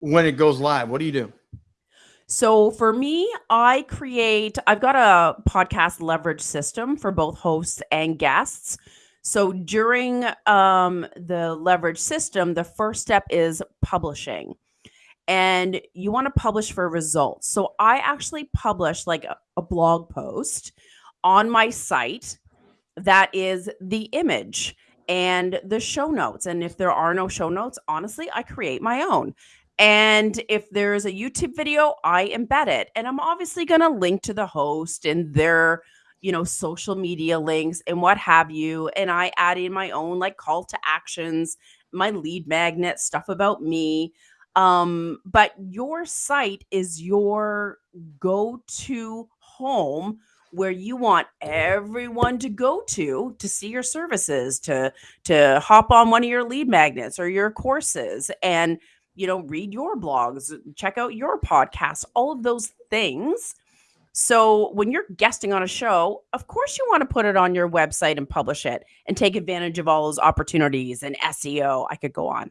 when it goes live? What do you do? So for me, I create, I've got a podcast leverage system for both hosts and guests. So during um, the leverage system, the first step is publishing. And you want to publish for results. So I actually publish like a, a blog post on my site that is the image and the show notes. And if there are no show notes, honestly, I create my own. And if there's a YouTube video, I embed it. And I'm obviously going to link to the host and their, you know, social media links and what have you. And I add in my own like call to actions, my lead magnet, stuff about me. Um, but your site is your go to home where you want everyone to go to to see your services to to hop on one of your lead magnets or your courses and you know, read your blogs, check out your podcasts, all of those things. So when you're guesting on a show, of course you want to put it on your website and publish it and take advantage of all those opportunities and SEO. I could go on.